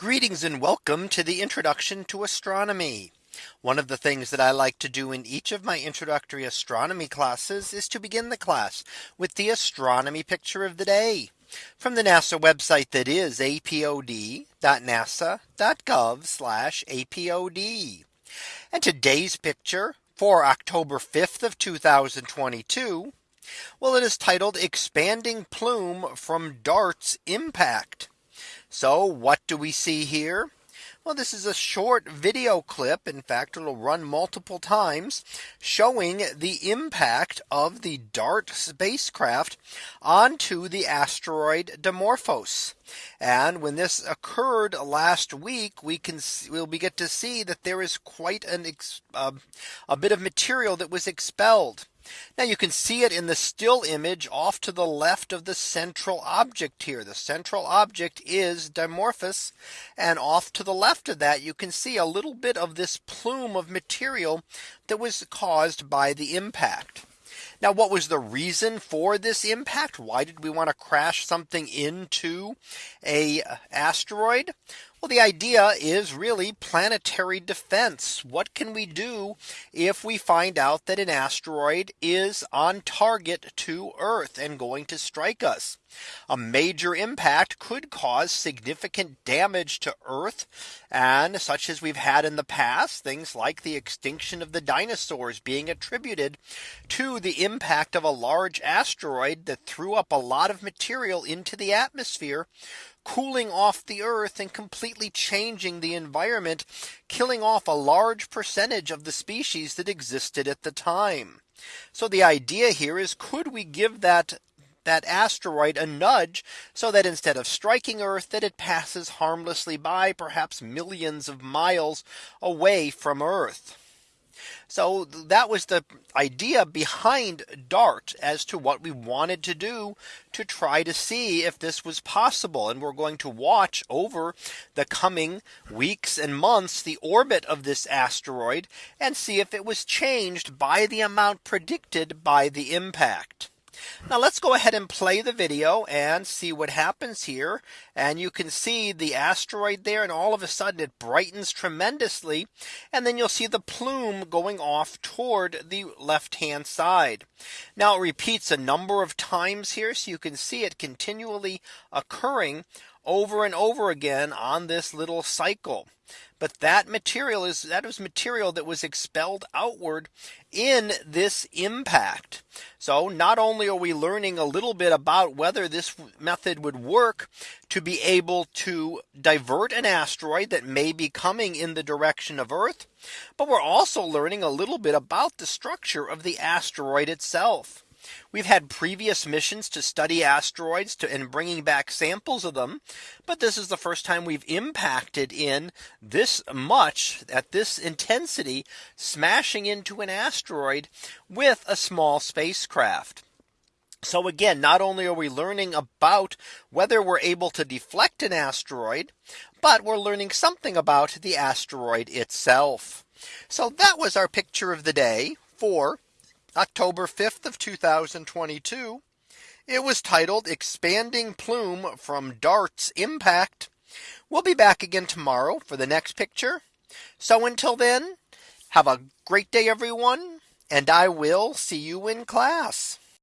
Greetings and welcome to the introduction to astronomy. One of the things that I like to do in each of my introductory astronomy classes is to begin the class with the astronomy picture of the day from the NASA website that is apod.nasa.gov apod. And today's picture for October 5th of 2022. Well, it is titled expanding plume from DART's impact. So what do we see here? Well, this is a short video clip. In fact, it'll run multiple times showing the impact of the DART spacecraft onto the asteroid Dimorphos. And when this occurred last week, we can we'll be get to see that there is quite an uh, a bit of material that was expelled. Now you can see it in the still image off to the left of the central object here. The central object is Dimorphos. And off to the left of that, you can see a little bit of this plume of material that was caused by the impact. Now what was the reason for this impact? Why did we want to crash something into a uh, asteroid? Well, the idea is really planetary defense. What can we do if we find out that an asteroid is on target to Earth and going to strike us? A major impact could cause significant damage to Earth and such as we've had in the past things like the extinction of the dinosaurs being attributed to the impact of a large asteroid that threw up a lot of material into the atmosphere cooling off the earth and completely changing the environment, killing off a large percentage of the species that existed at the time. So the idea here is could we give that that asteroid a nudge so that instead of striking Earth that it passes harmlessly by perhaps millions of miles away from Earth. So that was the idea behind DART as to what we wanted to do to try to see if this was possible. And we're going to watch over the coming weeks and months the orbit of this asteroid and see if it was changed by the amount predicted by the impact. Now let's go ahead and play the video and see what happens here. And you can see the asteroid there and all of a sudden it brightens tremendously. And then you'll see the plume going off toward the left hand side. Now it repeats a number of times here. So you can see it continually occurring over and over again on this little cycle. But that material is that was material that was expelled outward in this impact. So not only are we learning a little bit about whether this method would work to be able to divert an asteroid that may be coming in the direction of Earth. But we're also learning a little bit about the structure of the asteroid itself. We've had previous missions to study asteroids to and bringing back samples of them. But this is the first time we've impacted in this much at this intensity smashing into an asteroid with a small spacecraft. So again, not only are we learning about whether we're able to deflect an asteroid, but we're learning something about the asteroid itself. So that was our picture of the day for October 5th of 2022. It was titled expanding plume from DART's impact. We'll be back again tomorrow for the next picture. So until then, have a great day, everyone, and I will see you in class.